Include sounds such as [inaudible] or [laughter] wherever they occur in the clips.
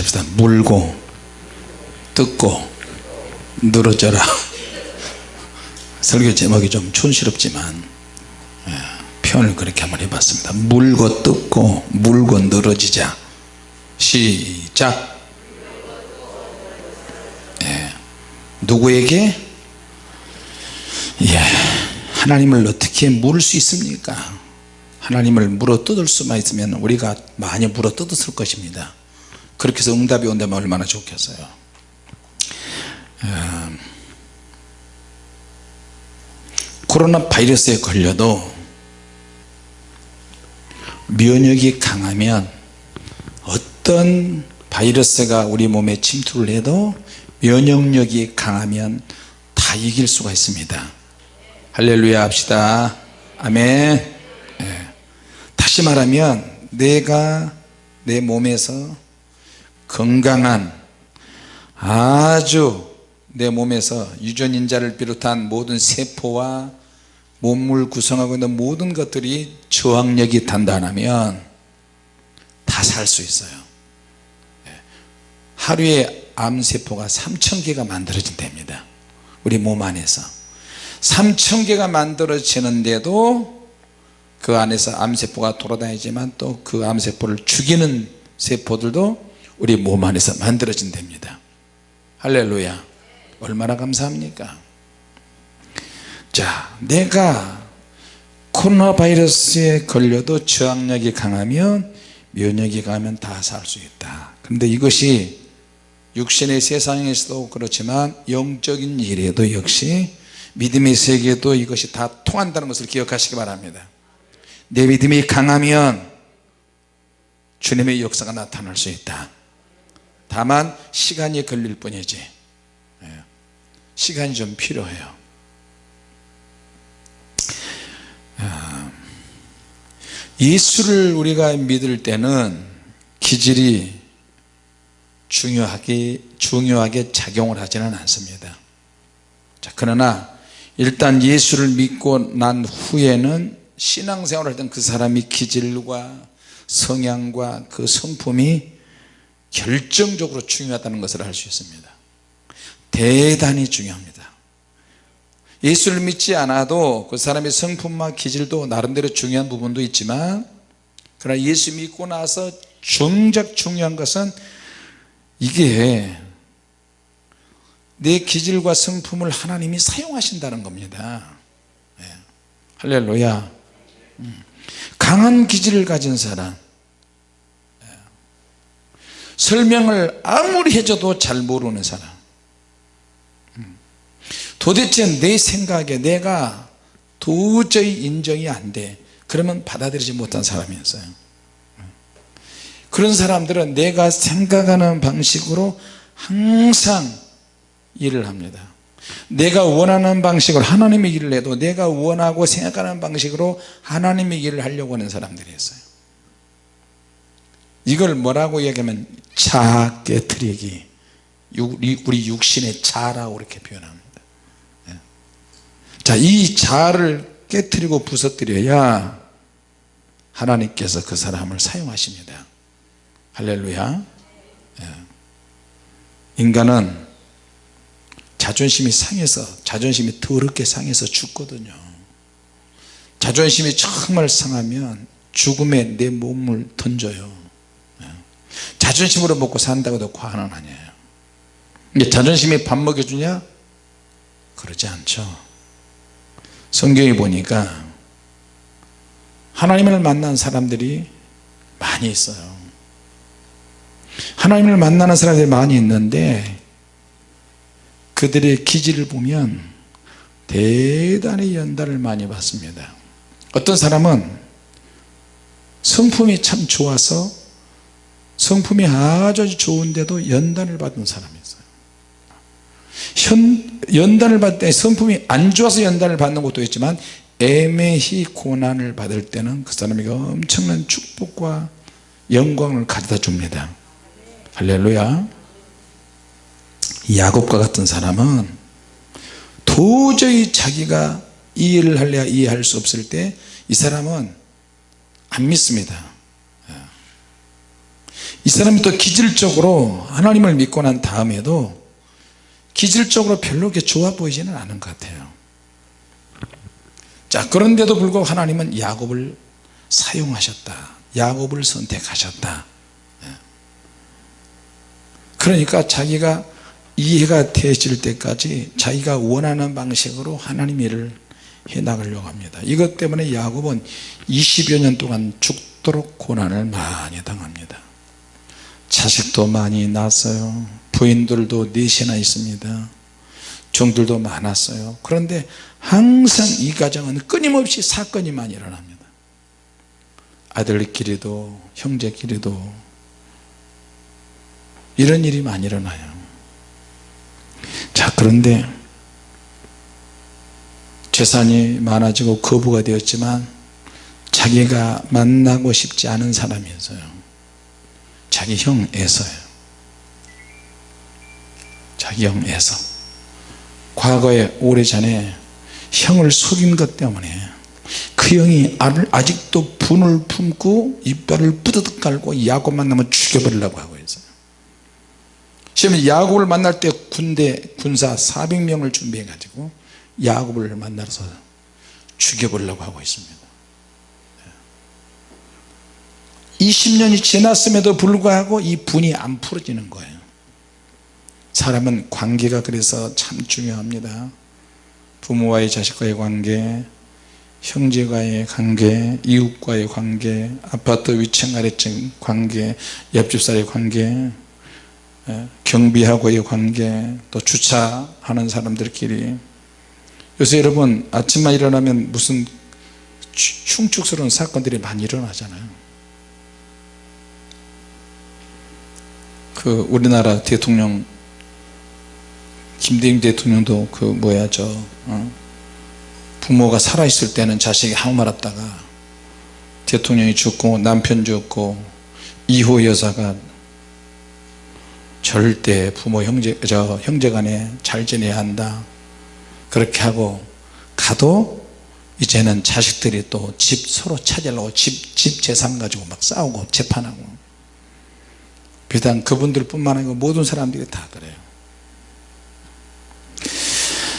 합시다. 물고 뜯고 늘어져라. 설교 제목이 좀 촌스럽지만 예, 표현을 그렇게 한번 해봤습니다. 물고 뜯고 물고 늘어지자. 시작. 예, 누구에게? 예, 하나님을 어떻게 물을 수 있습니까? 하나님을 물어 뜯을 수만 있으면 우리가 많이 물어 뜯었을 것입니다 그렇게 해서 응답이 온다면 얼마나 좋겠어요. 어, 코로나 바이러스에 걸려도 면역이 강하면 어떤 바이러스가 우리 몸에 침투를 해도 면역력이 강하면 다 이길 수가 있습니다. 할렐루야 합시다. 아멘. 네. 다시 말하면 내가 내 몸에서 건강한 아주 내 몸에서 유전인자를 비롯한 모든 세포와 몸을 구성하고 있는 모든 것들이 저항력이 단단하면 다 살 수 있어요. 예. 하루에 암세포가 3천개가 만들어진답니다. 우리 몸 안에서. 3천개가 만들어지는데도 그 안에서 암세포가 돌아다니지만 또 그 암세포를 죽이는 세포들도 우리 몸 안에서 만들어진답니다. 할렐루야. 얼마나 감사합니까? 자 내가 코로나 바이러스에 걸려도 저항력이 강하면 면역이 강하면 다 살 수 있다. 그런데 이것이 육신의 세상에서도 그렇지만 영적인 일에도 역시 믿음의 세계에도 이것이 다 통한다는 것을 기억하시기 바랍니다. 내 믿음이 강하면 주님의 역사가 나타날 수 있다 다만 시간이 걸릴 뿐이지. 예. 시간이 좀 필요해요. 아, 예수를 우리가 믿을 때는 기질이 중요하게 중요하게 작용을 하지는 않습니다. 자 그러나 일단 예수를 믿고 난 후에는 신앙생활을 하던 그 사람이 기질과 성향과 그 성품이 결정적으로 중요하다는 것을 알 수 있습니다 대단히 중요합니다 예수를 믿지 않아도 그 사람의 성품과 기질도 나름대로 중요한 부분도 있지만 그러나 예수 믿고 나서 정작 중요한 것은 이게 내 기질과 성품을 하나님이 사용하신다는 겁니다 네. 할렐루야 음. 강한 기질을 가진 사람 네. 설명을 아무리 해줘도 잘 모르는 사람. 음. 도대체 내 생각에 내가 도저히 인정이 안 돼. 그러면 받아들이지 못한 사람이었어요. 그런 사람들은 내가 생각하는 방식으로 항상 일을 합니다. 내가 원하는 방식으로 하나님의 일을 해도 내가 원하고 생각하는 방식으로 하나님의 일을 하려고 하는 사람들이 있어요 이걸 뭐라고 얘기하면 자 깨트리기 우리 육신의 자라고 이렇게 표현합니다 예. 자이 자를 깨트리고 부서뜨려야 하나님께서 그 사람을 사용하십니다 할렐루야 예. 인간은 자존심이 상해서 자존심이 더럽게 상해서 죽거든요 자존심이 정말 상하면 죽음에 내 몸을 던져요 예. 자존심으로 먹고 산다고 해도 과언은 아니에요. 자존심이 밥 먹여주냐? 그러지 않죠. 성경에 보니까 하나님을 만난 사람들이 많이 있어요. 하나님을 만나는 사람들이 많이 있는데 그들의 기질을 보면 대단히 연단을 많이 받습니다. 어떤 사람은 성품이 참 좋아서 성품이 아주 좋은데도 연단을 받은 사람이 있어요. 현, 연단을 받을 때 성품이 안 좋아서 연단을 받는 것도 있지만 애매히 고난을 받을 때는 그 사람에게 엄청난 축복과 영광을 가져다 줍니다. 할렐루야. 야곱과 같은 사람은 도저히 자기가 이해를 할래야 이해할 수 없을 때 이 사람은 안 믿습니다 이 사람이 또 기질적으로 하나님을 믿고 난 다음에도 기질적으로 별로 좋아 보이지는 않은 것 같아요. 자 그런데도 불구하고 하나님은 야곱을 사용하셨다. 야곱을 선택하셨다. 예. 그러니까 자기가 이해가 되질 때까지 자기가 원하는 방식으로 하나님 일을 해 나가려고 합니다. 이것 때문에 야곱은 20여 년 동안 죽도록 고난을 많이 당합니다 자식도 많이 낳았어요. 부인들도 넷이나 있습니다. 종들도 많았어요. 그런데 항상 이 가정은 끊임없이 사건이 많이 일어납니다. 아들끼리도 형제끼리도 이런 일이 많이 일어나요. 자 그런데 재산이 많아지고 거부가 되었지만 자기가 만나고 싶지 않은 사람이었어요 자기 형 에서요. 자기 형 에서. 과거에 오래전에 형을 속인 것 때문에 그 형이 아직도 분을 품고 이빨을 뿌드득 깔고 야곱 만나면 죽여버리려고 하고 있어요. 시험에 야곱을 만날 때 군대 군사 400명을 준비해 가지고 야곱을 만나서 죽여보려고 하고 있습니다 20년이 지났음에도 불구하고 이 분이 안 풀어지는 거예요. 사람은 관계가 그래서 참 중요합니다. 부모와의 자식과의 관계 형제과의 관계 이웃과의 관계 아파트 위층 아래층 관계 옆집사의 관계 예, 경비하고의 관계 또 주차하는 사람들끼리. 요새 여러분 아침만 일어나면 무슨 흉측스러운 사건들이 많이 일어나잖아요 그 우리나라 대통령 김대중 대통령도 그 뭐야 저 어? 부모가 살아있을 때는 자식이 아무 말 없다가 대통령이 죽고 남편 죽고 이호 여사가 절대 부모 형제 저 형제 간에 잘 지내야 한다 그렇게 하고 가도 이제는 자식들이 또 집 서로 찾으려고 집, 집 재산 가지고 막 싸우고 재판하고 비단 그분들 뿐만 아니고 모든 사람들이 다 그래요.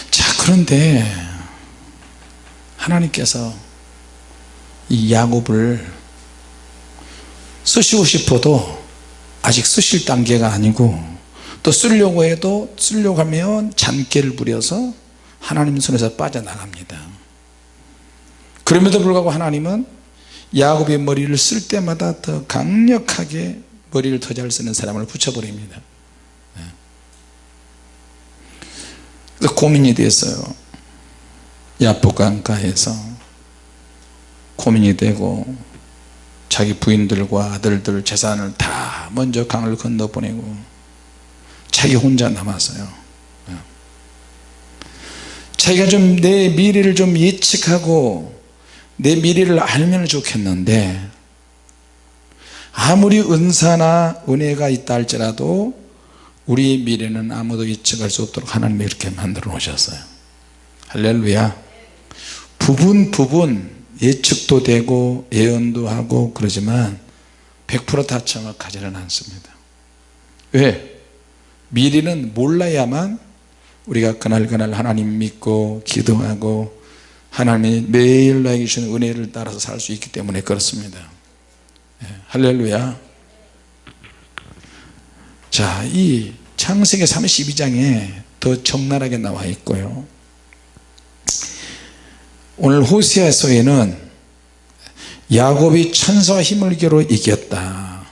자 그런데 하나님께서 이 야곱을 쓰시고 싶어도 아직 쓰실 단계가 아니고 또 쓰려고 해도 쓰려고 하면 잔꾀를 부려서 하나님 손에서 빠져나갑니다. 그럼에도 불구하고 하나님은 야곱의 머리를 쓸 때마다 더 강력하게 머리를 더 잘 쓰는 사람을 붙여버립니다 네. 고민이 됐어요 야복강가에서 고민이 되고 자기 부인들과 아들들 재산을 다 먼저 강을 건너보내고 자기 혼자 남았어요 네. 자기가 좀 내 미래를 좀 예측하고 내 미래를 알면 좋겠는데 아무리 은사나 은혜가 있다 할지라도 우리의 미래는 아무도 예측할 수 없도록 하나님이 이렇게 만들어 놓으셨어요. 할렐루야. 부분 부분 예측도 되고 예언도 하고 그러지만 100%다 정확하지는 않습니다. 왜? 미래는 몰라야만 우리가 그날그날 하나님 믿고 기도하고 하나님이 매일 나에게 주신 은혜를 따라서 살 수 있기 때문에 그렇습니다. 네, 할렐루야. 자이 창세기 32장에 더 적나라하게 나와 있고요. 오늘 호세아서에는 야곱이 천사와 힘을 겨루 이겼다.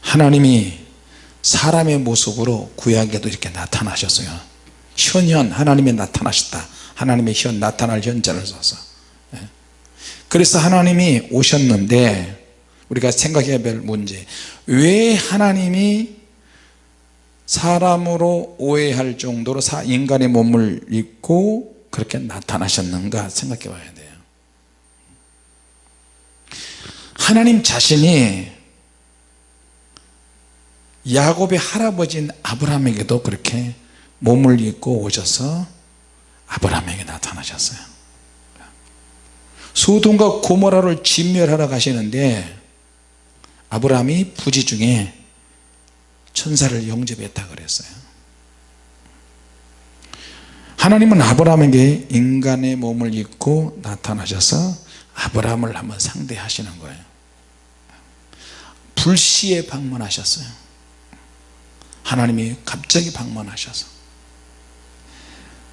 하나님이 사람의 모습으로 구약에도 이렇게 나타나셨어요. 현현 하나님이 나타나셨다. 하나님의 현 나타날 현자를 써서 그래서 하나님이 오셨는데 우리가 생각해야 될 문제 왜 하나님이 사람으로 오해할 정도로 인간의 몸을 입고 그렇게 나타나셨는가 생각해 봐야 돼요. 하나님 자신이 야곱의 할아버지인 아브라함에게도 그렇게 몸을 입고 오셔서 아브라함에게 나타나셨어요 소돔과 고모라를 진멸하러 가시는데 아브라함이 부지 중에 천사를 영접했다 그랬어요. 하나님은 아브라함에게 인간의 몸을 입고 나타나셔서 아브라함을 한번 상대하시는 거예요. 불시에 방문하셨어요. 하나님이 갑자기 방문하셔서.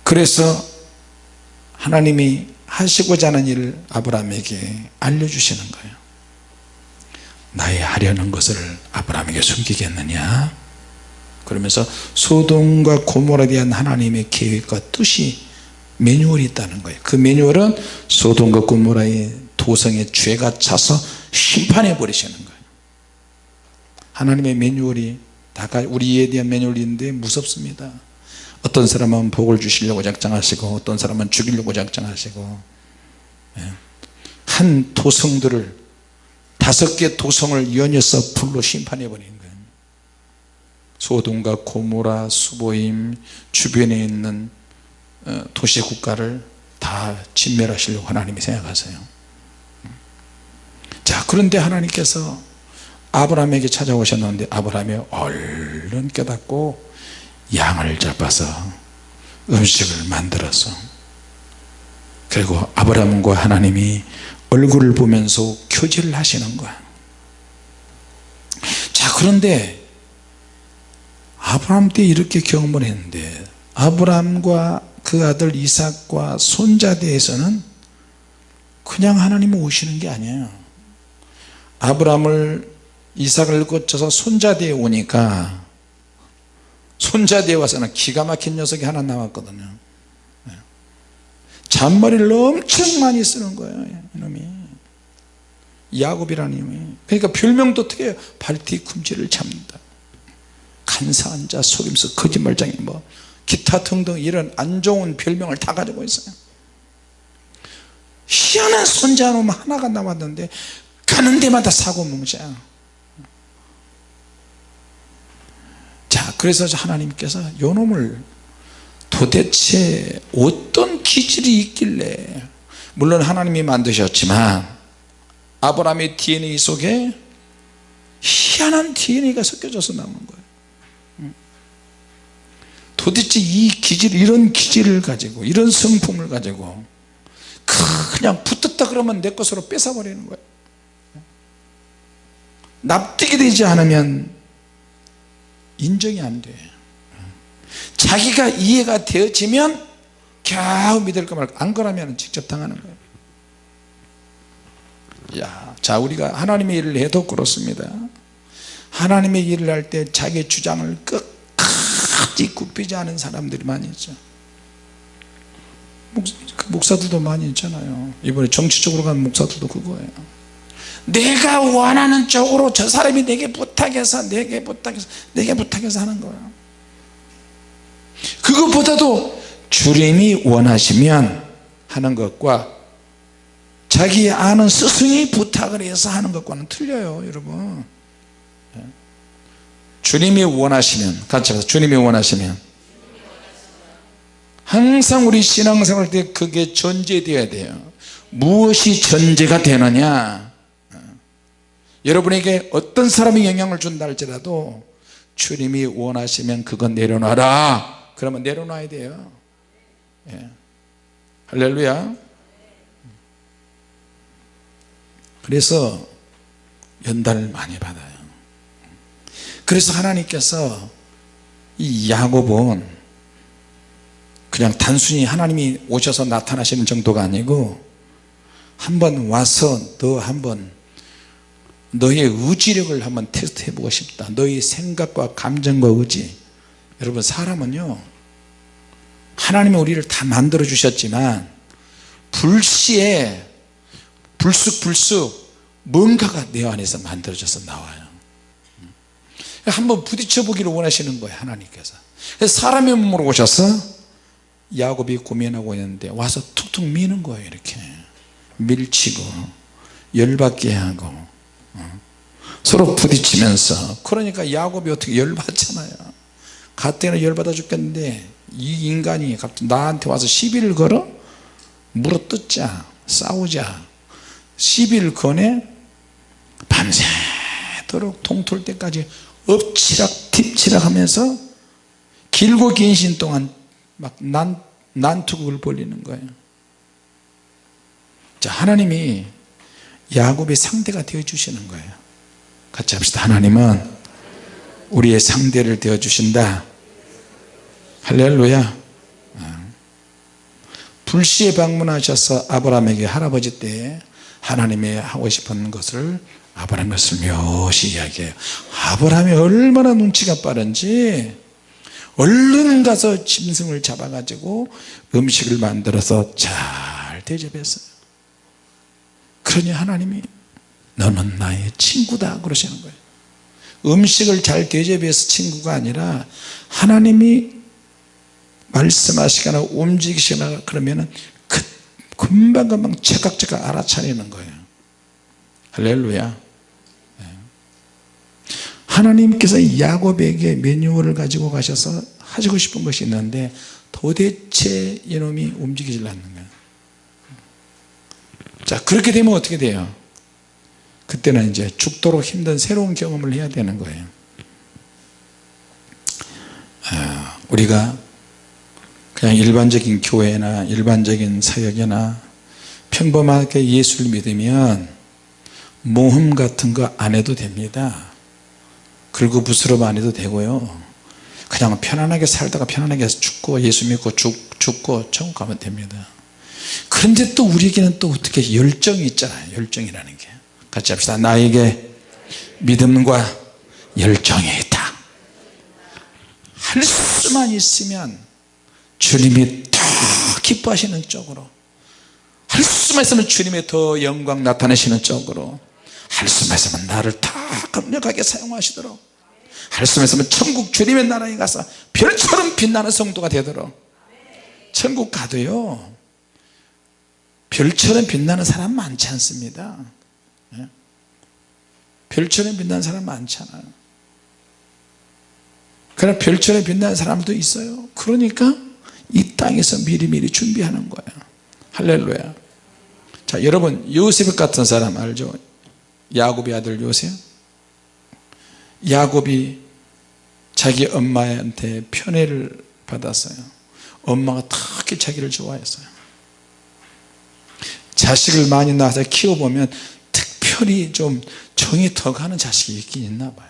그래서 하나님이 하시고자 하는 일을 아브라함에게 알려주시는 거예요. 나의 하려는 것을 아브라함에게 숨기겠느냐? 그러면서 소돔과 고모라에 대한 하나님의 계획과 뜻이 매뉴얼이 있다는 거예요. 그 매뉴얼은 소돔과 고모라의 도성에 죄가 차서 심판해 버리시는 거예요. 하나님의 매뉴얼이 다 우리에 대한 매뉴얼인데 무섭습니다 어떤 사람은 복을 주시려고 작정하시고 어떤 사람은 죽이려고 작정하시고 예. 한 도성들을 다섯 개 도성을 연이어서 불로 심판해 버리는 거예요 소돔과 고모라 수보임 주변에 있는 어, 도시 국가를 다 진멸하시려고 하나님이 생각하세요 자 그런데 하나님께서 아브라함에게 찾아오셨는데 아브라함이 얼른 깨닫고 양을 잡아서 음식을 만들어서 그리고 아브라함과 하나님이 얼굴을 보면서 교제를 하시는 거야. 자 그런데 아브라함 때 이렇게 경험을 했는데 아브라함과 그 아들 이삭과 손자 대해서는 그냥 하나님이 오시는 게 아니에요. 아브라함을 이삭을 거쳐서 손자 대에 오니까 손자 대에 와서는 기가 막힌 녀석이 하나 나왔거든요. 네. 잔머리를 엄청 많이 쓰는 거예요 이놈이. 야곱이라는 이놈이. 그러니까 별명도 어떻게 해요? 발뒤꿈치를 잡는다. 간사한 자 속임수 거짓말장애 뭐 기타 등등 이런 안 좋은 별명을 다 가지고 있어요. 희한한 손자 놈 하나가 남았는데 가는 데마다 사고 뭉쳐요 자 그래서 하나님께서 요 놈을 도대체 어떤 기질이 있길래 물론 하나님이 만드셨지만 아브라함의 DNA 속에 희한한 DNA가 섞여져서 나오는 거예요. 도대체 이 기질 이런 기질을 가지고 이런 성품을 가지고 그냥 붙었다 그러면 내 것으로 뺏어버리는 거예요. 납득이 되지 않으면 인정이 안 돼. 자기가 이해가 되어지면 겨우 믿을까 말까 안 그러면 직접 당하는 거예요. 야, 자 우리가 하나님의 일을 해도 그렇습니다. 하나님의 일을 할 때 자기 주장을 끝까지 굽히지 않은 사람들이 많이 있죠. 그 목사들도 많이 있잖아요. 이번에 정치적으로 간 목사들도 그거예요 내가 원하는 쪽으로 저 사람이 내게 부탁해서 내게 부탁해서 내게 부탁해서 하는 거예요 그것보다도 주님이 원하시면 하는 것과 자기 아는 스승이 부탁을 해서 하는 것과는 틀려요 여러분. 예. 주님이 원하시면 같이 해서 주님이 원하시면. 항상 우리 신앙생활 때 그게 전제되어야 돼요. 무엇이 전제가 되느냐 여러분에게 어떤 사람이 영향을 준다 할지라도 주님이 원하시면 그건 내려놔라. 그러면 내려놔야 돼요. 예. 할렐루야. 그래서 연단을 많이 받아요. 그래서 하나님께서 이 야곱은 그냥 단순히 하나님이 오셔서 나타나시는 정도가 아니고 한번 와서 너 한번 너의 의지력을 한번 테스트 해보고 싶다. 너의 생각과 감정과 의지. 여러분 사람은요 하나님이 우리를 다 만들어 주셨지만 불시에 불쑥불쑥 뭔가가 내 안에서 만들어져서 나와요. 한번 부딪혀 보기를 원하시는 거예요 하나님께서 사람의 몸으로 오셔서 야곱이 고민하고 있는데 와서 툭툭 미는 거예요 이렇게. 밀치고 열받게 하고 서로 부딪히면서. 그러니까 야곱이 어떻게 열받잖아요. 가뜩이나 열받아 죽겠는데 이 인간이 갑자기 나한테 와서 시비를 걸어? 물어뜯자 싸우자. 시비를 거네? 밤새 오래도록 동틀 때까지 엎치락 딥치락 하면서 길고 긴 시간 동안 막 난, 난투극을 벌리는 거예요. 자 하나님이 야곱의 상대가 되어 주시는 거예요 같이 합시다. 하나님은 우리의 상대를 되어 주신다. 할렐루야. 어. 불시에 방문하셔서 아브라함에게 할아버지 때 하나님이 하고 싶은 것을 아브라함 것을 묘시 이야기해요. 아브라함이 얼마나 눈치가 빠른지 얼른 가서 짐승을 잡아 가지고 음식을 만들어서 잘 대접했어요. 그러니 하나님이 너는 나의 친구다. 그러시는 거예요. 음식을 잘 대접해서 친구가 아니라 하나님이 말씀하시거나 움직이시거나 그러면은 그 금방금방 제각제각 알아차리는 거예요. 할렐루야. 네. 하나님께서 야곱에게 매뉴얼을 가지고 가셔서 하시고 싶은 것이 있는데 도대체 이놈이 움직이질 않는 거예요. 자 그렇게 되면 어떻게 돼요 그때는 이제 죽도록 힘든 새로운 경험을 해야 되는 거예요. 아, 우리가 그냥 일반적인 교회나 일반적인 사역이나 평범하게 예수를 믿으면 모험 같은 거 안 해도 됩니다. 그리고 부스럼 안 해도 되고요. 그냥 편안하게 살다가 편안하게 죽고 예수 믿고 죽, 죽고 천국 가면 됩니다. 그런데 또 우리에게는 또 어떻게 열정이 있잖아요. 열정이라는 게 같이 합시다. 나에게 믿음과 열정이 있다. 할 수만 있으면 주님이 더 기뻐하시는 쪽으로 할 수만 있으면 주님의 더 영광 나타내시는 쪽으로 할 수만 있으면 나를 더 강력하게 사용하시도록 할 수만 있으면 천국 주님의 나라에 가서 별처럼 빛나는 성도가 되도록. 천국 가도요 별처럼 빛나는 사람 많지 않습니다. 예? 별처럼 빛나는 사람 많잖아요. 그러나 별처럼 빛나는 사람도 있어요. 그러니까 이 땅에서 미리미리 준비하는 거예요 할렐루야. 자 여러분 요셉 같은 사람 알죠? 야곱의 아들 요셉? 야곱이 자기 엄마한테 편애를 받았어요. 엄마가 특히 자기를 좋아했어요. 자식을 많이 낳아서 키워보면 특별히 좀 정이 더 가는 자식이 있긴 있나 봐요.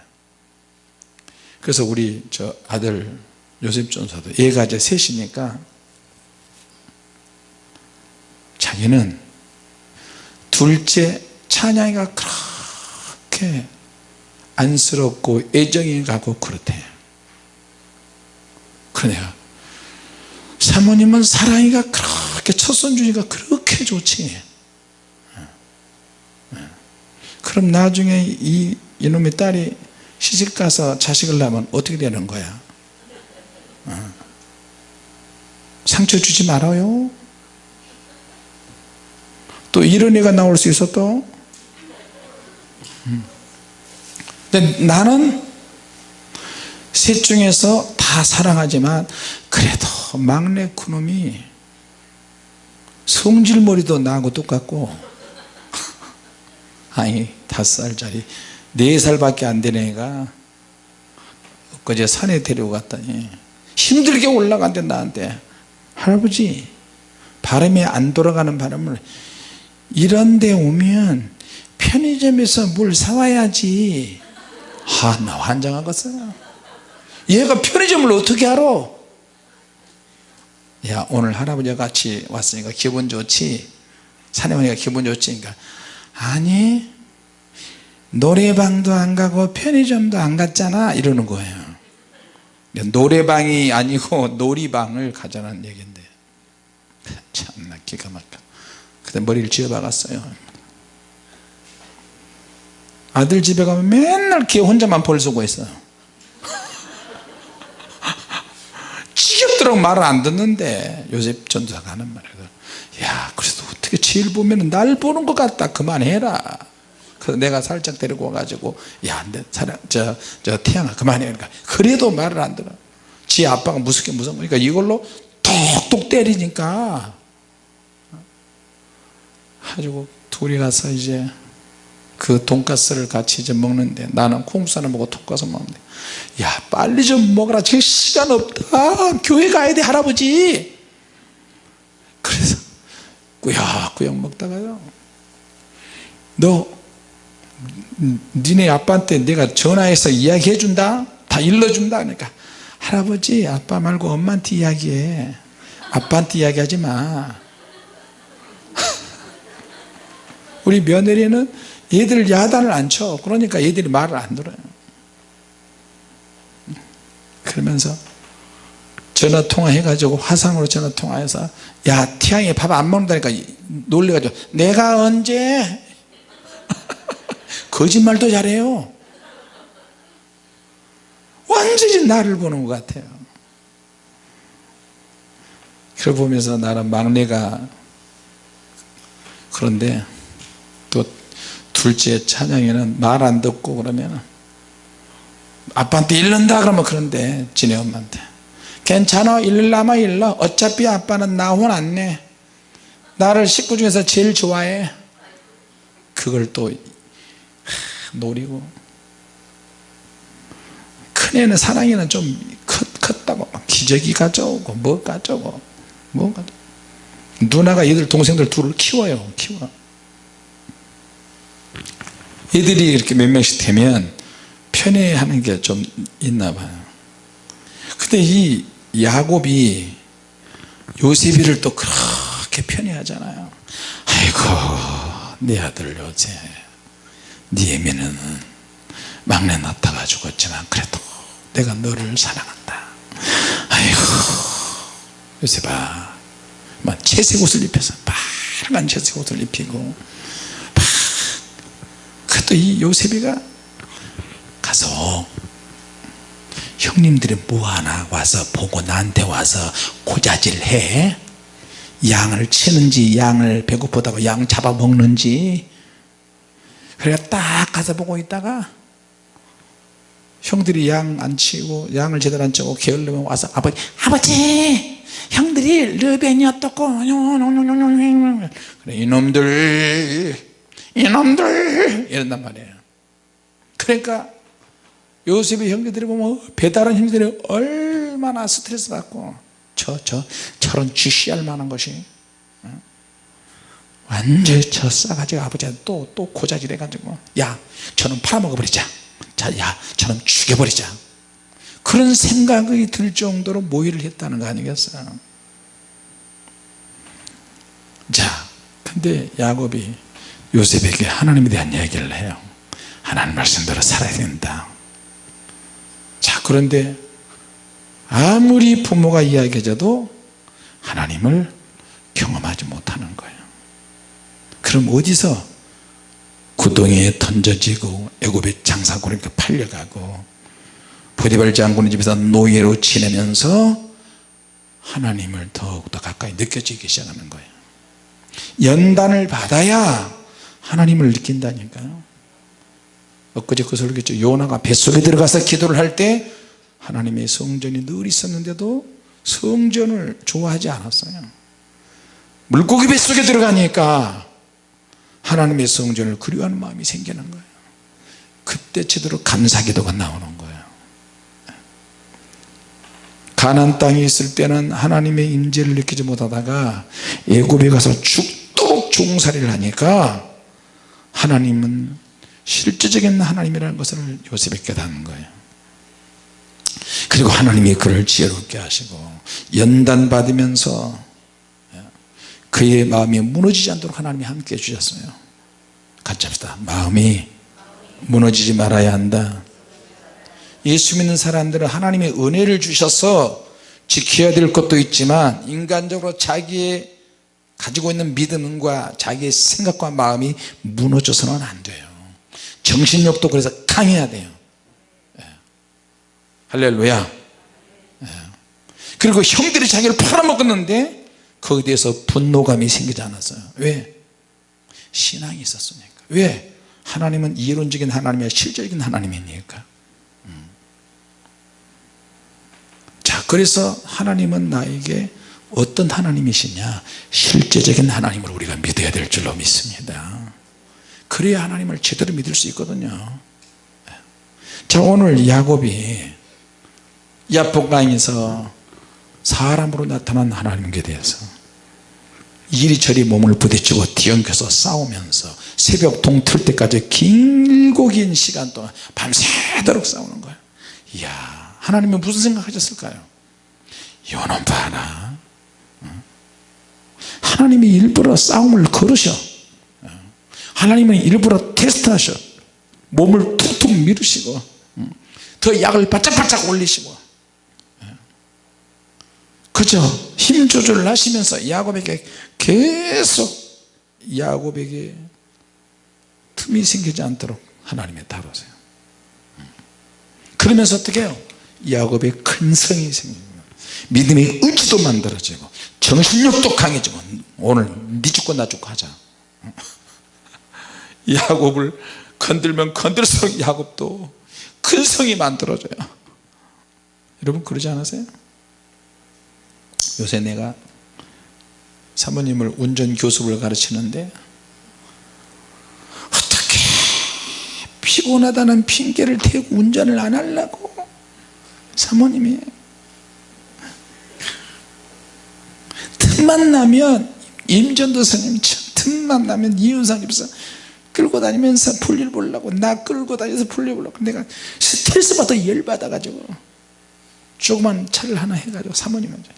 그래서 우리 저 아들 요셉 전사도 얘가 이제 셋이니까 자기는 둘째 찬양이가 그렇게 안쓰럽고 애정이 가고 그렇대. 그러네요. 사모님은 사랑이가 그렇게 첫손주니까 그렇게 좋지 그럼 나중에 이 이놈의 딸이 시집가서 자식을 낳으면 어떻게 되는 거야? 상처 주지 말아요. 또 이런 애가 나올 수 있어 또? 음. 근데 나는 셋 중에서 다 사랑하지만 그래도 막내 그놈이 성질머리도 나하고 똑같고. [laughs] 아니 다섯 살짜리. 네 살밖에 안 되는 애가 그제 산에 데리고 갔더니 힘들게 올라간대 나한테 할아버지 바람이 안 돌아가는 바람을 이런 데 오면 편의점에서 물 사와야지 아나 환장하겠어 얘가 편의점을 어떻게 알아 야 오늘 할아버지가 같이 왔으니까 기분 좋지. 산에 오니까 기분 좋지. 그러니까 아니 노래방도 안 가고 편의점도 안 갔잖아 이러는 거예요. 노래방이 아니고 놀이방을 가자는 얘기인데. [laughs] 참나 기가 막혀. 그때 머리를 쥐어 박았어요. 아들 집에 가면 맨날 걔 혼자만 벌 쓰고 있어요. [laughs] 지겹도록 말을 안 듣는데 요셉 전도사가 하는 말이에요 야 그래도 어떻게 제일 보면 날 보는 것 같다. 그만해라 그래서 내가 살짝 데리고 와가지고 야내 사랑 저, 저 태양아 그만해. 그러니까 그래도 말을 안 들어. 지 아빠가 무섭게 무서운 거니까 이걸로 톡톡 때리니까. 가지고 둘이 가서 이제 그 돈가스를 같이 이제 먹는데 나는 콩국수 먹고 돈가스 먹는데 야 빨리 좀 먹어라. 지금 시간 없다. 교회 가야 돼 할아버지. 그래서 꾸역꾸역 먹다가요. 너 니네 아빠한테 내가 전화해서 이야기해 준다? 다 일러준다? 그러니까 할아버지 아빠 말고 엄마한테 이야기해. 아빠한테 이야기하지 마. [laughs] 우리 며느리는 얘들 야단을 안 쳐. 그러니까 얘들이 말을 안 들어요. 그러면서 전화 통화 해 가지고 화상으로 전화 통화해서 야 태양이 밥 안 먹는다니까 놀래가지고 내가 언제 거짓말도 잘해요. 완전히 나를 보는 것 같아요. 그걸 보면서 나는 막내가 그런데 또 둘째 찬양이는 말 안 듣고 그러면 아빠한테 일른다 그러면 그런데 지네 엄마한테. 괜찮아 일르라마 일러 어차피 아빠는 나 혼 안 내 나를 식구 중에서 제일 좋아해. 그걸 또 노리고. 큰애는 사랑이는 좀 컸, 컸다고. 기저귀 가져오고 뭐 가져오고 뭐 가져오고. 누나가 얘들 동생들 둘을 키워요 키워. 얘들이 이렇게 몇 명씩 되면 편애하는 게 좀 있나 봐요. 근데 이 야곱이 요셉이를 또 그렇게 편애하잖아요. 아이고 내 아들 요셉 네 애미는 막내 낳다가 죽었지만 그래도 내가 너를 사랑한다. 아이고 요셉아 막 채색 옷을 입혀서 빨간 채색 옷을 입히고 그래도 이 요셉이가 가서 형님들이 뭐하나 와서 보고 나한테 와서 고자질 해? 양을 치는지 양을 배고프다고 양 잡아먹는지 그래 딱 가서 보고 있다가 형들이 양 안 치고 양을 제대로 안 치고 게을르면 와서 아버지 아버지! 형들이 르벤이 어떻고. 그래 이놈들 이놈들! 이런단 말이에요. 그러니까 요셉의 형제들이 보면 배다른 형제들이 얼마나 스트레스 받고 저, 저, 저런 쥐씨할 만한 것이 완전히 저 싸가지고 아버지한테 또, 또 고자질 해가지고 야 저는 팔아먹어버리자. 자, 야 저는 죽여버리자. 그런 생각이 들 정도로 모의를 했다는 거 아니겠어요 자 근데 야곱이 요셉에게 하나님에 대한 얘기를 해요. 하나님 말씀대로 살아야 된다. 자 그런데 아무리 부모가 이야기해줘도 하나님을 경험하지 못하는 거예요 그럼 어디서 구덩이에 던져지고 애굽의 장사고리가 팔려가고 보디발 장군의 집에서 노예로 지내면서 하나님을 더욱더 가까이 느껴지기 시작하는 거예요. 연단을 받아야 하나님을 느낀다니까요 엊그제 그 설교죠. 요나가 뱃속에 들어가서 기도를 할 때 하나님의 성전이 늘 있었는데도 성전을 좋아하지 않았어요. 물고기 뱃속에 들어가니까 하나님의 성전을 그리워하는 마음이 생기는 거예요. 그때 제대로 감사기도가 나오는 거예요. 가난 땅에 있을 때는 하나님의 임재를 느끼지 못하다가 애굽에 가서 죽도록 종살이를 하니까 하나님은 실제적인 하나님이라는 것을 요셉에 깨닫는 거예요. 그리고 하나님이 그를 지혜롭게 하시고 연단 받으면서 그의 마음이 무너지지 않도록 하나님이 함께 해주셨어요. 같이 합시다. 마음이 무너지지 말아야 한다. 예수 믿는 사람들은 하나님의 은혜를 주셔서 지켜야 될 것도 있지만 인간적으로 자기의 가지고 있는 믿음과 자기의 생각과 마음이 무너져서는 안 돼요. 정신력도 그래서 강해야 돼요. 예. 할렐루야. 예. 그리고 형들이 자기를 팔아먹었는데 거기에 대해서 분노감이 생기지 않았어요 왜? 신앙이 있었으니까 왜? 하나님은 이론적인 하나님이야 실제적인 하나님이니까 음. 자 그래서 하나님은 나에게 어떤 하나님이시냐 실제적인 하나님을 우리가 믿어야 될 줄로 믿습니다 그래야 하나님을 제대로 믿을 수 있거든요 자 오늘 야곱이 야복강에서 사람으로 나타난 하나님께 대해서 이리저리 몸을 부딪히고 뒤엉켜서 싸우면서 새벽 동틀 때까지 길고 긴 시간 동안 밤새도록 싸우는 거예요 이야 하나님은 무슨 생각하셨을까요 요놈 봐라 어? 하나님이 일부러 싸움을 걸으셔 어? 하나님은 일부러 테스트하셔 몸을 툭툭 밀으시고 어? 더 약을 바짝바짝 올리시고 그저 힘 조절을 하시면서 야곱에게 계속 야곱에게 틈이 생기지 않도록 하나님의 다루세요. 그러면서 어떻게 해요? 야곱의 큰 성이 생깁니다. 믿음의 의지도 만들어지고 정신력도 강해지고 오늘 네 죽고 나 죽고 하자. [laughs] 야곱을 건들면 건들수록 야곱도 큰 성이 만들어져요. 여러분 그러지 않으세요? 요새 내가 사모님을 운전 교습을 가르치는데 어떻게 피곤하다는 핑계를 대고 운전을 안 하려고? 사모님이. 틈만 나면 임전도 스님 틈만 나면 이윤상 집사 끌고 다니면서 볼일 보려고 나 끌고 다니면서 볼일 보려고. 내가 스트레스 받아 열받아 가지고 조그만 차를 하나 해가지고 사모님한테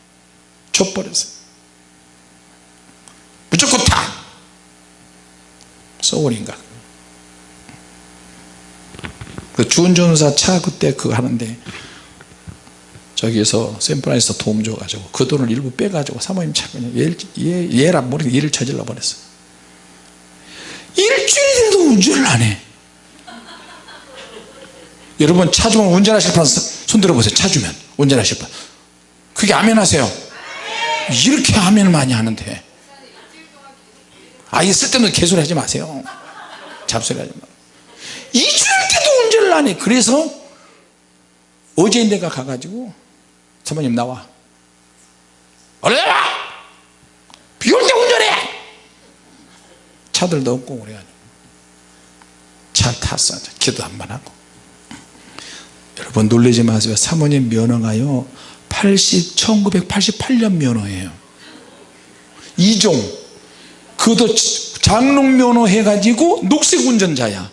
줘버렸어요. 무조건 타 소울인가 그 주운전사 차 그때 그거 하는데 저기에서 샌프란시스코 도움 줘가지고 그 돈을 일부 빼가지고 사모님 차 그냥 얘, 얘, 얘란 모르게 일을 저질러 버렸어요. 일주일도 운전을 안해. 여러분 차 주면 운전하실 분 손 들어 보세요 차 주면. 운전하실 분. 그게 아멘 하세요 이렇게 아멘을 많이 하는데. 아예 쓸데없는 개소리 하지 마세요. 잡소리 하지 마. 일주일 때도 운전을 안해. 그래서 어제 내가 가가지고 사모님 나와. 얼른 와 비올 때 운전해! 차들도 없고 그래가지고 차 탔어. 기도 한 번 하고. 여러분 놀라지 마세요. 사모님 면허가요 80, 1988년 면허예요. 2종. 그것도 장롱 면허 해가지고 녹색 운전자야.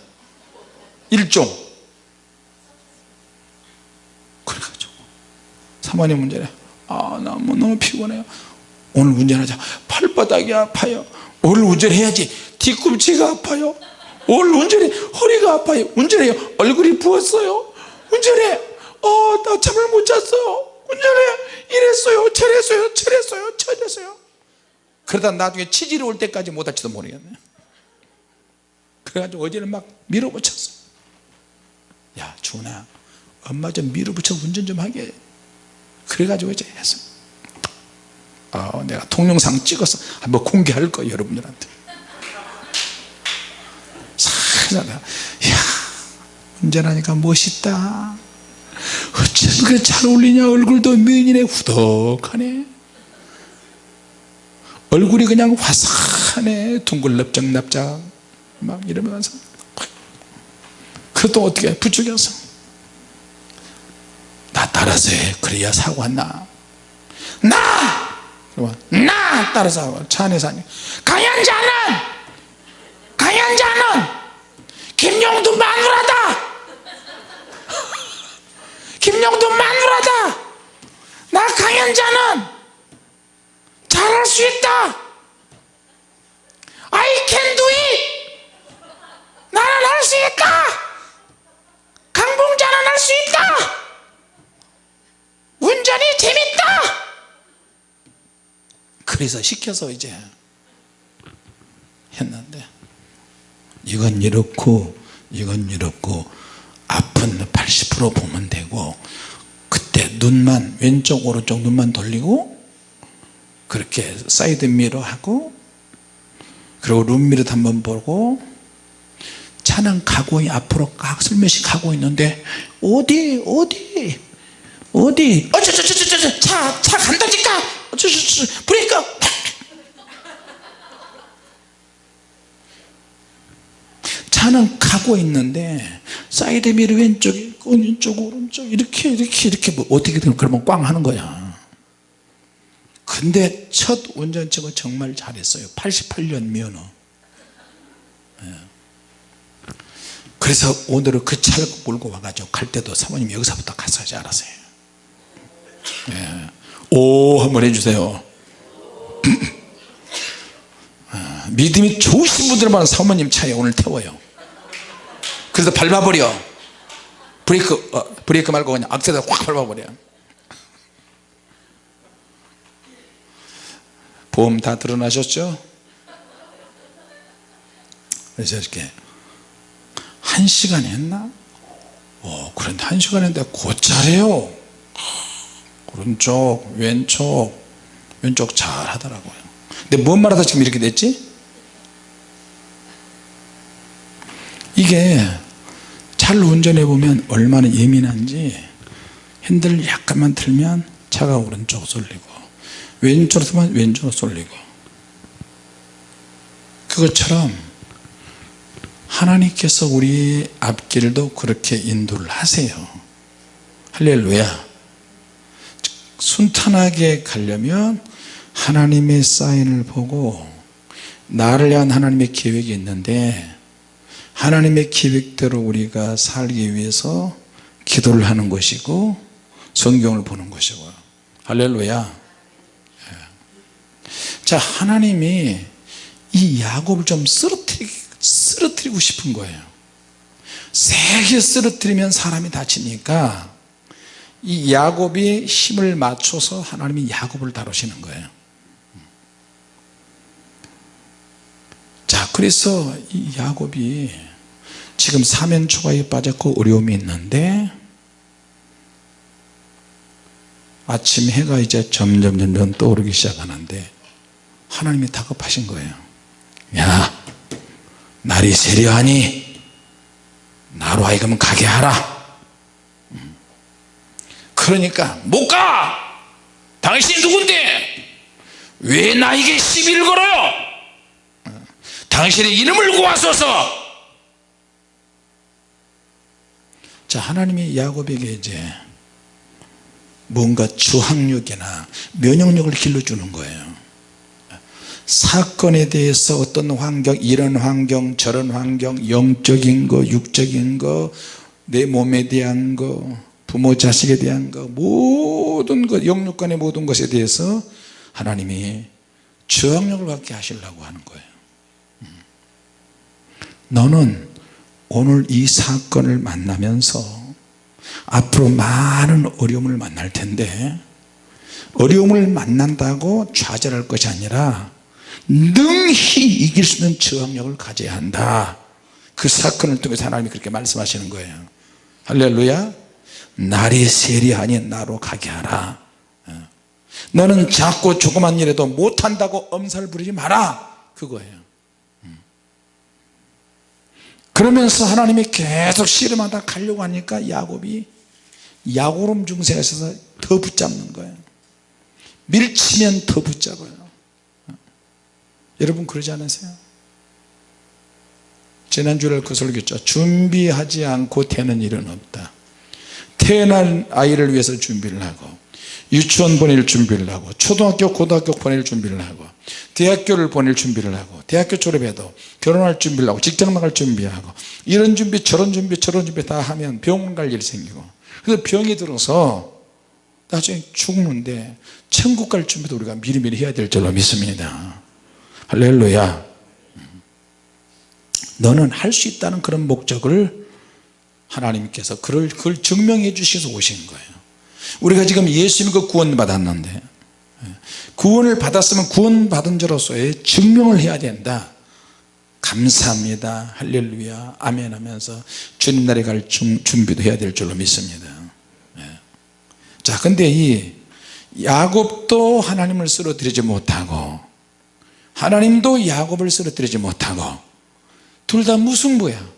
1종. 그래가지고. 사모님 운전해 아 나 뭐 너무 피곤해요. 오늘 운전하자. 발바닥이 아파요. 오늘 운전해야지. 뒤꿈치가 아파요. 오늘 운전해. 허리가 아파요. 운전해요. 얼굴이 부었어요. 운전해. 어나 잠을 못 잤어요 운전해 이랬어요 저랬어요 저랬어요 저랬어요. 그러다 나중에 치질이 올 때까지 못 할지도 모르겠네. 그래가지고 어제는 막 밀어붙였어. 야 준아 엄마 좀 밀어붙여 운전 좀 하게. 그래가지고 이제 했어 어, 내가 동영상 찍어서 한번 공개할 거예요 여러분들한테. 살살 야 운전하니까 멋있다 어쩜 그렇게 잘 어울리냐? 얼굴도 미인이네. 후덕하네. 얼굴이 그냥 화사하네. 둥글납작납작. 막 이러면서. 그것도 어떻게 부추겨서. 나 따라서 해. 그래야 사고 안나. 나! 나! 따라서 차 안에서 하니. 강연자는! 강연자는! 김용두 마누라다 김용두 마누라다. 나 강연자는 잘할 수 있다. I can do it. 나는 할 수 있다. 강봉자는 할 수 있다. 운전이 재밌다. 그래서 시켜서 이제 했는데 이건 이렇고 이건 이렇고 앞은 80% 보면 되고 그때 눈만 왼쪽 오른쪽 눈만 돌리고 그렇게 사이드 미러 하고 그리고 룸미러 한번 보고 차는 가고 앞으로 각 슬며시 가고 있는데 어디 어디? 어디? 어저저저저저 차차 간다니까! 어저저저 브레이크 차는 가고 있는데 사이드 미러 왼쪽에 왼쪽 오른쪽 이렇게 이렇게 이렇게 뭐 어떻게 되면 그러면 꽝 하는 거야. 근데 첫 운전치고 정말 잘했어요. 88년 면허. 예. 그래서 오늘은 그 차를 몰고 와가지고 갈 때도 사모님 여기서부터 갔어야지 알았어요. 예. 오 한번 해주세요. [clears throat] 아, 믿음이 좋으신 분들만 사모님 차에 오늘 태워요 그래서 밟아버려 브레이크 어, 브레이크 말고 그냥 악셀을 확 밟아버려 보험 다 드러나셨죠? 그래서 이렇게 한 시간 했나? 어, 그런데 한 시간 했는데 곧 잘해요 오른쪽 왼쪽 왼쪽 잘 하더라고요 근데 뭔 말하다 지금 이렇게 됐지? 이게 잘 운전해 보면 얼마나 예민한지 핸들을 약간만 틀면 차가 오른쪽 쏠리고 왼쪽으로 서면 왼쪽으로 쏠리고. 그것처럼 하나님께서 우리 앞길도 그렇게 인도를 하세요. 할렐루야. 순탄하게 가려면 하나님의 사인을 보고 나를 위한 하나님의 계획이 있는데 하나님의 계획대로 우리가 살기 위해서 기도를 하는 것이고 성경을 보는 것이고 할렐루야. 자 하나님이 이 야곱을 좀 쓰러뜨리, 쓰러뜨리고 싶은 거예요. 세게 쓰러뜨리면 사람이 다치니까 이 야곱이 힘을 맞춰서 하나님이 야곱을 다루시는 거예요 자 그래서 이 야곱이 지금 사면초가에 빠졌고 어려움이 있는데 아침 해가 이제 점점 점점 떠오르기 시작하는데 하나님이 다급하신 거예요. 야 날이 세려하니 나로 하여금 가게 하라. 그러니까 못가! 당신이 누군데? 왜 나에게 시비를 걸어요 당신의 이름을 구하소서. 자 하나님이 야곱에게 이제 뭔가 주학력이나 면역력을 길러주는 거예요. 사건에 대해서 어떤 환경 이런 환경 저런 환경 영적인 거 육적인 거 내 몸에 대한 거 부모 자식에 대한 거 모든 것 영육간의 모든 것에 대해서 하나님이 저항력을 갖게 하시려고 하는 거예요 너는 오늘 이 사건을 만나면서 앞으로 많은 어려움을 만날 텐데 어려움을 만난다고 좌절할 것이 아니라 능히 이길 수 있는 저항력을 가져야 한다. 그 사건을 통해서 하나님이 그렇게 말씀하시는 거예요. 할렐루야. 날이 세리하니 나로 가게 하라. 어. 너는 작고 조그만 일에도 못한다고 엄살 부리지 마라. 그거예요. 음. 그러면서 하나님이 계속 씨름하다 가려고 하니까 야곱이 야구름 중세가 있어서 더 붙잡는 거예요 밀치면 더 붙잡아요 어. 여러분 그러지 않으세요? 지난주에 그 설교했죠 준비하지 않고 되는 일은 없다 태어난 아이를 위해서 준비를 하고 유치원 보낼 준비를 하고 초등학교 고등학교 보낼 준비를 하고 대학교를 보낼 준비를 하고 대학교 졸업해도 결혼할 준비를 하고 직장 나갈 준비하고 이런 준비 저런 준비 저런 준비 다 하면 병원 갈 일이 생기고. 그래서 병이 들어서 나중에 죽는데 천국 갈 준비도 우리가 미리미리 해야 될 줄로 믿습니다. 할렐루야. 너는 할 수 있다는 그런 목적을 하나님께서 그걸, 증명해 주셔서 오신 거예요. 우리가 지금 예수 믿고 구원 받았는데 구원을 받았으면 구원 받은 자로서의 증명을 해야 된다. 감사합니다. 할렐루야. 아멘 하면서 주님 나라에 갈 준비도 해야 될 줄로 믿습니다. 자 근데 이 야곱도 하나님을 쓰러뜨리지 못하고 하나님도 야곱을 쓰러뜨리지 못하고 둘 다 무승부야?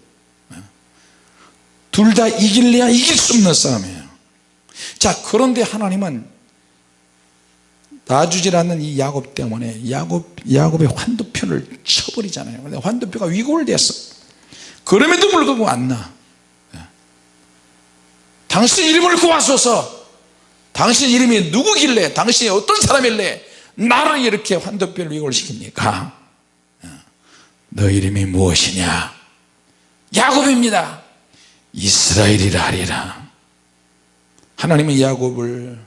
둘 다 이길래야 이길 수 없는 싸움이에요. 자 그런데 하나님은 놔주질 않는 이 야곱 때문에 야곱, 야곱의 환도표를 쳐버리잖아요. 근데 환도표가 위골됐어. 그럼에도 불구하고 안나 예. 당신 이름을 구하소서. 당신 이름이 누구길래 당신이 어떤 사람일래 나를 이렇게 환도뼈를 위골 시킵니까? 예. 너 이름이 무엇이냐? 야곱입니다. 이스라엘이라 하리라. 하나님은 야곱을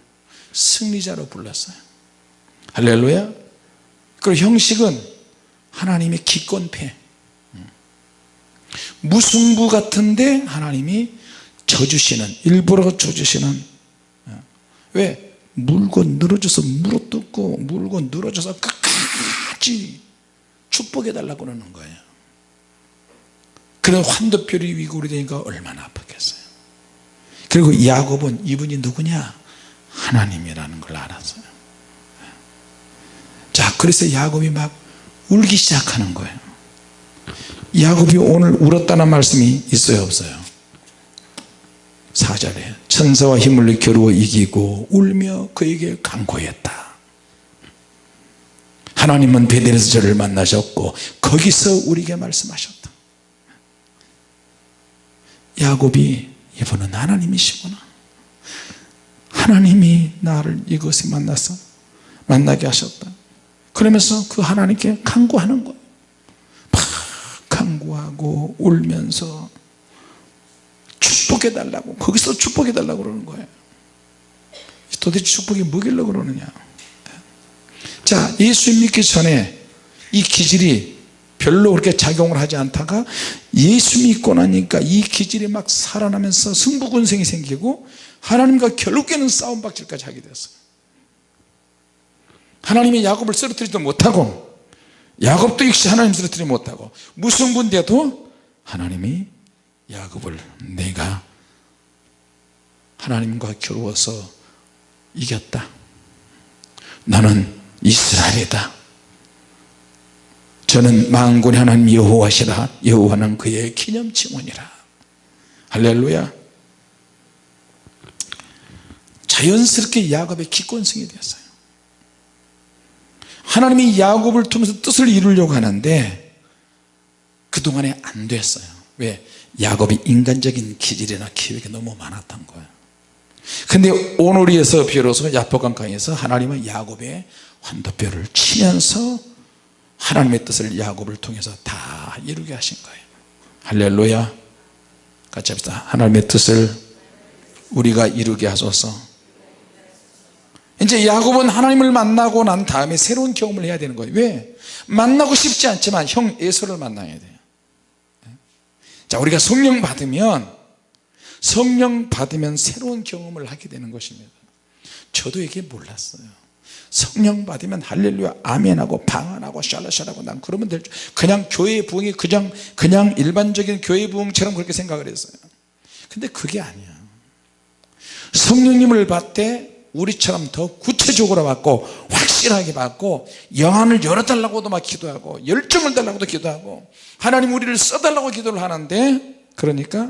승리자로 불렀어요 할렐루야. 그리고 형식은 하나님의 기권패. 무승부 같은데 하나님이 져주시는 일부러 져주시는. 왜? 물고 늘어져서 물어뜯고 물고 늘어져서 끝까지 축복해 달라고 그러는 거예요. 그런 환도뼈리 위골이 되니까 얼마나 아팠겠어요. 그리고 야곱은 이분이 누구냐? 하나님이라는 걸 알았어요. 자 그래서 야곱이 막 울기 시작하는 거예요. 야곱이 오늘 울었다는 말씀이 있어요 없어요? 4절에 천사와 힘을 겨루어 이기고 울며 그에게 강구했다. 하나님은 베델에서 저를 만나셨고 거기서 우리에게 말씀하셨다. 야곱이 이분은 하나님이시구나. 하나님이 나를 이것에 만나서 만나게 하셨다 그러면서 그 하나님께 강구하는 거예요. 막 강구하고 울면서 축복해 달라고 거기서 축복해 달라고 그러는 거예요. 도대체 축복이 뭐길래 그러느냐. 자 예수 믿기 전에 이 기질이 별로 그렇게 작용을 하지 않다가 예수 믿고 나니까 이 기질이 막 살아나면서 승부군생이 생기고 하나님과 결국에는 싸움박질까지 하게 됐어요 하나님이 야곱을 쓰러뜨리지도 못하고 야곱도 역시 하나님 쓰러뜨리지 못하고 무승부인데도 하나님이 야곱을 내가 하나님과 겨루어서 이겼다. 나는 이스라엘이다. 저는 만군의 하나님 여호와시라 여호와는 그의 기념칭원이라. 할렐루야. 자연스럽게 야곱의 기권성이 되었어요 하나님이 야곱을 통해서 뜻을 이루려고 하는데 그동안에 안 됐어요. 왜? 야곱이 인간적인 기질이나 기획이 너무 많았던 거예요. 근데 오늘에서 비로소 야포강강에서 하나님은 야곱의 환도뼈를 치면서 하나님의 뜻을 야곱을 통해서 다 이루게 하신 거예요. 할렐루야. 같이 합시다. 하나님의 뜻을 우리가 이루게 하소서 이제 야곱은 하나님을 만나고 난 다음에 새로운 경험을 해야 되는 거예요. 왜? 만나고 싶지 않지만 형 에서를 만나야 돼요. 자 우리가 성령 받으면 성령 받으면 새로운 경험을 하게 되는 것입니다. 저도 이게 몰랐어요. 성령 받으면 할렐루야 아멘하고 방언하고 샬라샬하고 난 그러면 될 줄 그냥 교회 부흥이 그냥 그냥 일반적인 교회 부흥처럼 그렇게 생각을 했어요. 근데 그게 아니야. 성령님을 받되 우리처럼 더 구체적으로 받고 확실하게 받고 영안을 열어달라고도 막 기도하고 열정을 달라고도 기도하고 하나님 우리를 써달라고 기도를 하는데 그러니까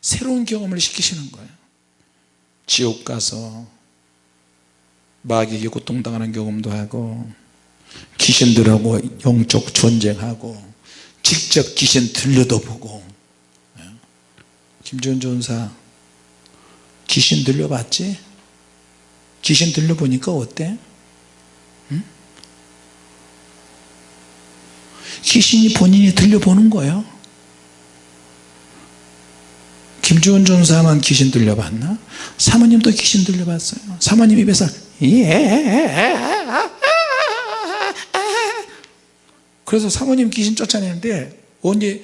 새로운 경험을 시키시는 거예요. 지옥 가서 마귀에게 고통당하는 경험도 하고 귀신들하고 영적 전쟁하고 직접 귀신 들려도 보고. 김지원 전사 귀신 들려봤지? 귀신 들려보니까 어때? 응? 귀신이 본인이 들려보는 거예요 김주원 전사만 귀신 들려봤나? 사모님도 귀신 들려봤어요 사모님 입에서 예 그래서 사모님 귀신 쫓아내는데 언제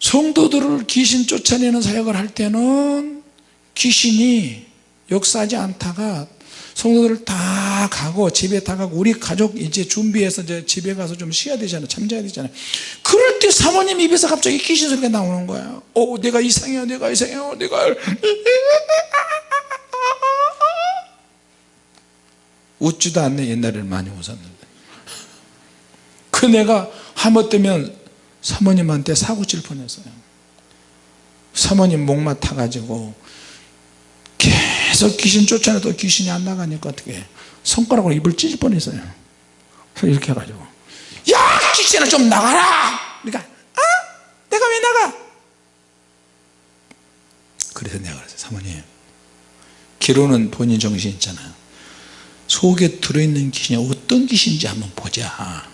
성도들을 귀신 쫓아내는 사역을 할 때는 귀신이 역사하지 않다가 성도들을 다 가고 집에 다 가고 우리 가족 이제 준비해서 이제 집에 가서 좀 쉬어야 되잖아요. 잠자야 되잖아요. 그럴 때 사모님 입에서 갑자기 귀신 소리가 나오는 거예요. 어 내가 이상해요 내가 이상해요 내가. 웃지도 않네 옛날에는 많이 웃었는데. 그 내가 하못되면 사모님한테 사고 칠 뻔했어요. 사모님 목마 타가지고 계속 귀신 쫓아내도 귀신이 안 나가니까 어떻게 손가락으로 입을 찢을 뻔했어요. 그래서 이렇게 해가지고 야 귀신아 좀 나가라! 그러니까 아 내가 왜 나가? 그래서 내가 그랬어요. 사모님 기로는 본인 정신 있잖아요. 속에 들어있는 귀신이 어떤 귀신인지 한번 보자.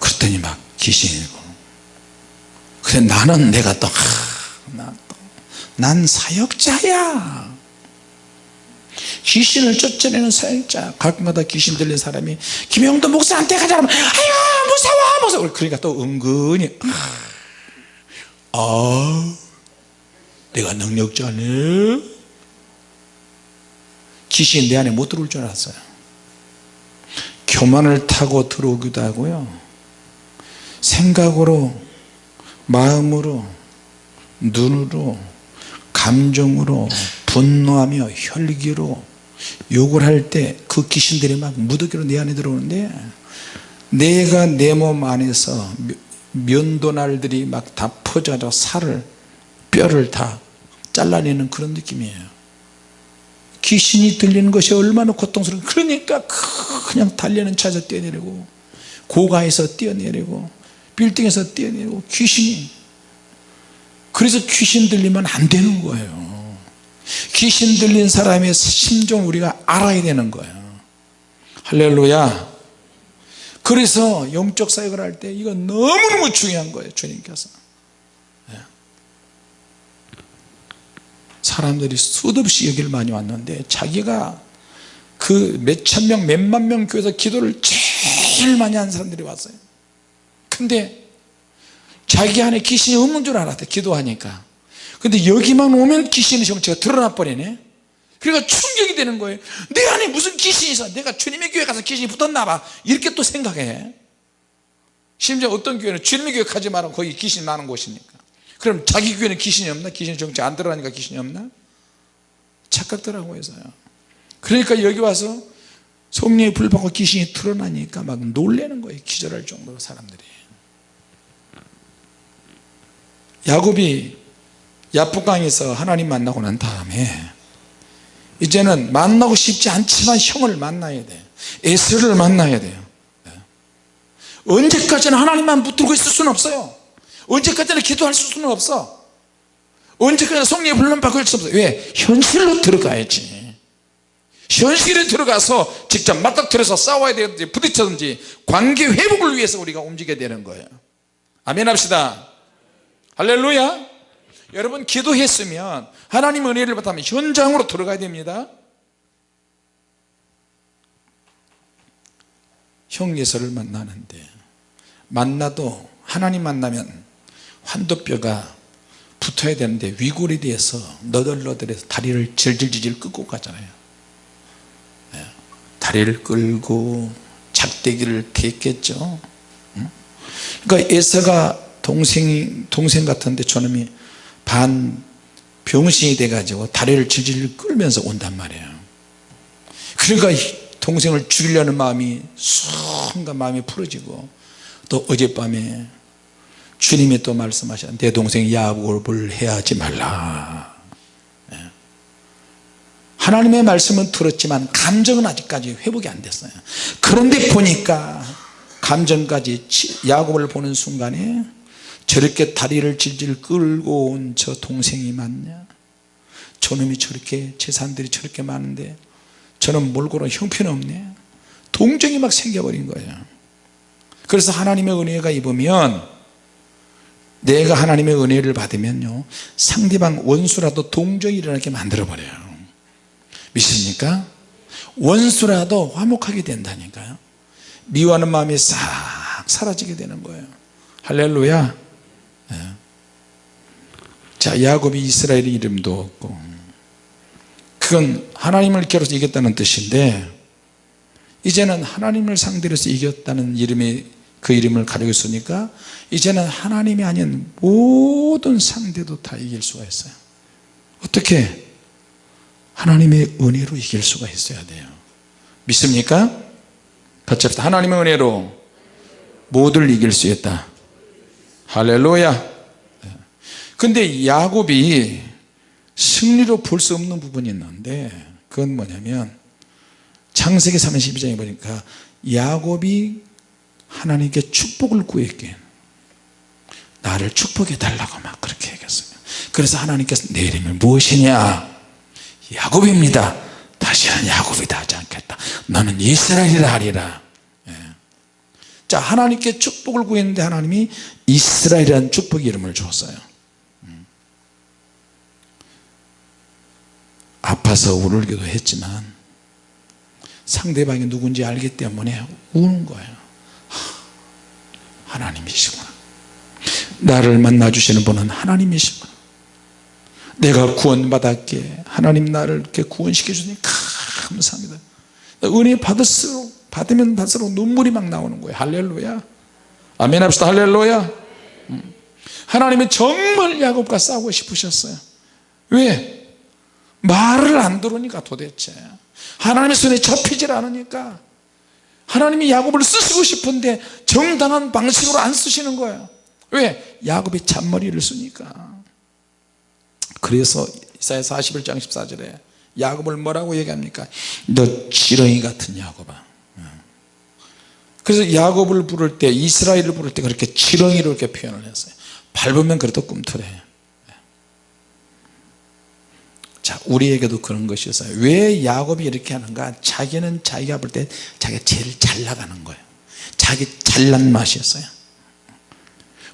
그랬더니 막 귀신이고 그래 나는 내가 또, 하, 나 또, 난 사역자야 귀신을 쫓아내는 사역자 가끔가다 귀신 들린 사람이 김영도 목사한테 가자 그러면 아유 무서워 무서워. 그러니까 또 은근히 아, 아 내가 능력자네. 귀신이 내 안에 못 들어올 줄 알았어요. 교만을 타고 들어오기도 하고요. 생각으로 마음으로 눈으로 감정으로 분노하며 혈기로 욕을 할 때 그 귀신들이 막 무더기로 내 안에 들어오는데 내가 내 몸 안에서 면도날들이 막 다 퍼져서 살을 뼈를 다 잘라내는 그런 느낌이에요. 귀신이 들리는 것이 얼마나 고통스러워 그러니까 그냥 달려는 차에서 뛰어내리고 고가에서 뛰어내리고 빌딩에서 뛰어내리고 귀신이. 그래서 귀신 들리면 안 되는 거예요 귀신 들린 사람의 심정 우리가 알아야 되는 거예요. 할렐루야. 그래서 영적 사역을 할 때 이거 너무너무 중요한 거예요 주님께서. 예. 사람들이 수도 없이 여기를 많이 왔는데 자기가 그 몇천 명 몇만 명 교회에서 기도를 제일 많이 한 사람들이 왔어요. 근데 자기 안에 귀신이 없는 줄 알았대 기도하니까 근데 여기만 오면 귀신의 정체가 드러나 버리네. 그러니까 충격이 되는 거예요. 내 안에 무슨 귀신이 있어? 내가 주님의 교회 가서 귀신이 붙었나 봐. 이렇게 또 생각해. 심지어 어떤 교회는 주님의 교회 가지 마라 거기 귀신 많은 곳이니까. 그럼 자기 교회는 귀신이 없나? 귀신 정체 안 드러나니까 귀신이 없나? 착각들하고 해서요. 그러니까 여기 와서 성령의 불 받고 귀신이 드러나니까 막 놀래는 거예요 기절할 정도로 사람들이. 야곱이 야프강에서 하나님 만나고 난 다음에 이제는 만나고 싶지 않지만 형을 만나야 돼 에스를 만나야 돼요. 언제까지나 하나님만 붙들고 있을 수는 없어요. 언제까지나 기도할 수는 없어. 언제까지나 성령의 불론 받을 수 없어요. 왜? 현실로 들어가야지. 현실에 들어가서 직접 맞닥뜨려서 싸워야 되든지 부딪혀든지 관계 회복을 위해서 우리가 움직여야 되는 거예요. 아멘 합시다. 할렐루야 여러분 기도했으면 하나님 은혜를 받으면 현장으로 들어가야 됩니다. 형 예서를 만나는데 만나도 하나님 만나면 환도뼈가 붙어야 되는데 위골이 돼서 너덜너덜해서 다리를 질질질질 끌고 가잖아요. 예. 다리를 끌고 작대기를 댔겠죠? 그러니까 에서가 동생이 동생 같은데 저놈이 반 병신이 돼 가지고 다리를 질질 끌면서 온단 말이에요. 그러니까 동생을 죽이려는 마음이 순간 마음이 풀어지고 또 어젯밤에 주님이 또 말씀하셨 내 동생 야곱을 해하지 말라. 예. 하나님의 말씀은 들었지만 감정은 아직까지 회복이 안 됐어요. 그런데 보니까 감정까지 야곱을 보는 순간에 저렇게 다리를 질질 끌고 온 저 동생이 맞냐? 저놈이 저렇게 재산들이 저렇게 많은데 저는 몰고로 형편없네. 동정이 막 생겨버린 거예요. 그래서 하나님의 은혜가 입으면 내가 하나님의 은혜를 받으면요 상대방 원수라도 동정이 일어나게 만들어 버려요. 믿습니까? 원수라도 화목하게 된다니까요. 미워하는 마음이 싹 사라지게 되는 거예요. 할렐루야. 예. 자 야곱이 이스라엘의 이름도 없고. 그건 하나님을 겨뤄서 이겼다는 뜻인데 이제는 하나님을 상대로 해서 이겼다는 이름이 그 이름을 가지고 있으니까 이제는 하나님이 아닌 모든 상대도 다 이길 수가 있어요. 어떻게? 하나님의 은혜로 이길 수가 있어야 돼요. 믿습니까? 같이 합시다 하나님의 은혜로 모두를 이길 수 있다 할렐루야. 근데 야곱이 승리로 볼 수 없는 부분이 있는데 그건 뭐냐면 창세기 32장에 보니까 야곱이 하나님께 축복을 구했게 나를 축복해 달라고 막 그렇게 얘기했어요 그 그래서 하나님께서 내 이름이 무엇이냐? 야곱입니다. 다시는 야곱이다 하지 않겠다. 너는 이스라엘이라 하리라. 예. 자 하나님께 축복을 구했는데 하나님이 이스라엘이라는 축복 이름을 주었어요. 음. 아파서 울기도 했지만 상대방이 누군지 알기 때문에 우는 거예요. 하, 하나님이시구나. 나를 만나 주시는 분은 하나님이시구나. 내가 구원받았기에 하나님 나를 이렇게 구원시켜 주니 감사합니다. 은혜 받을수록 받으면 받을수록 눈물이 막 나오는 거예요. 할렐루야. 아멘 합시다. 할렐루야. 음. 하나님이 정말 야곱과 싸우고 싶으셨어요. 왜? 말을 안 들으니까 도대체. 하나님의 손에 잡히질 않으니까. 하나님이 야곱을 쓰시고 싶은데 정당한 방식으로 안 쓰시는 거예요. 왜? 야곱이 잔머리를 쓰니까. 그래서 이사야 41장 14절에 야곱을 뭐라고 얘기합니까? 너 지렁이 같은 야곱아 그래서 야곱을 부를 때 이스라엘을 부를 때 그렇게 지렁이로 이렇게 표현을 했어요. 밟으면 그래도 꿈틀해. 자 우리에게도 그런 것이 있어요. 왜 야곱이 이렇게 하는가? 자기는 자기가 볼 때 자기가 제일 잘 나가는 거예요. 자기 잘난 맛이었어요.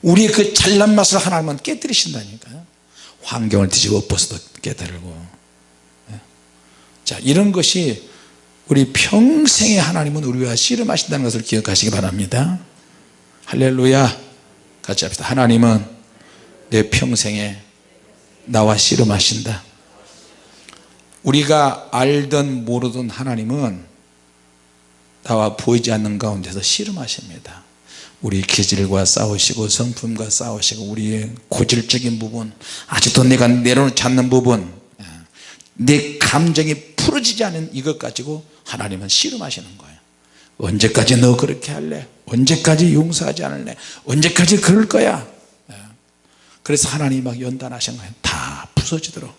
우리의 그 잘난 맛을 하나님은 깨뜨리신다니까요. 환경을 뒤집어 엎어서도 깨달고. 예. 자 이런 것이 우리 평생에 하나님은 우리와 씨름하신다는 것을 기억하시기 바랍니다. 할렐루야. 같이 합시다. 하나님은 내 평생에 나와 씨름하신다. 우리가 알든 모르든 하나님은 나와 보이지 않는 가운데서 씨름하십니다. 우리 기질과 싸우시고 성품과 싸우시고 우리의 고질적인 부분 아직도 내가 내려놓지 않는 부분 예. 내 감정이 풀어지지 않은 이것 가지고 하나님은 씨름하시는 거예요. 언제까지 너 그렇게 할래? 언제까지 용서하지 않을래? 언제까지 그럴 거야? 예. 그래서 하나님이 막 연단하신 거예요. 다 부서지도록.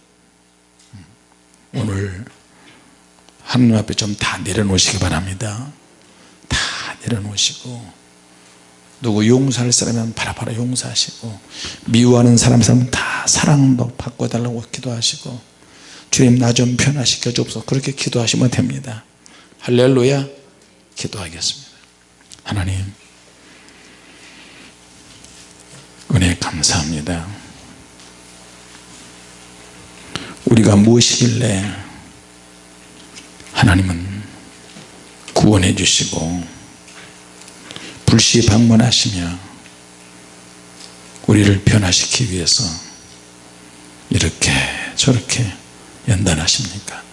음. 오늘 하나님 앞에 좀 다 내려놓으시기 바랍니다. 다 내려놓으시고 누구 용서할 사람이면 바라바라 용서하시고 미워하는 사람 사람 다 사랑도 바꿔달라고 기도하시고 주님 나 좀 변화시켜 주옵소서. 그렇게 기도하시면 됩니다. 할렐루야. 기도하겠습니다. 하나님 은혜 감사합니다. 우리가 무엇이길래 하나님은 구원해 주시고 불시 방문하시며 우리를 변화시키기 위해서 이렇게 저렇게 연단하십니까?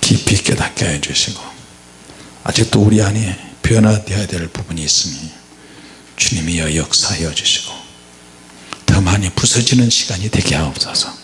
깊이 깨닫게 해주시고 아직도 우리 안에 변화되어야 될 부분이 있으니 주님이여 역사하여 주시고 더 많이 부서지는 시간이 되게 하옵소서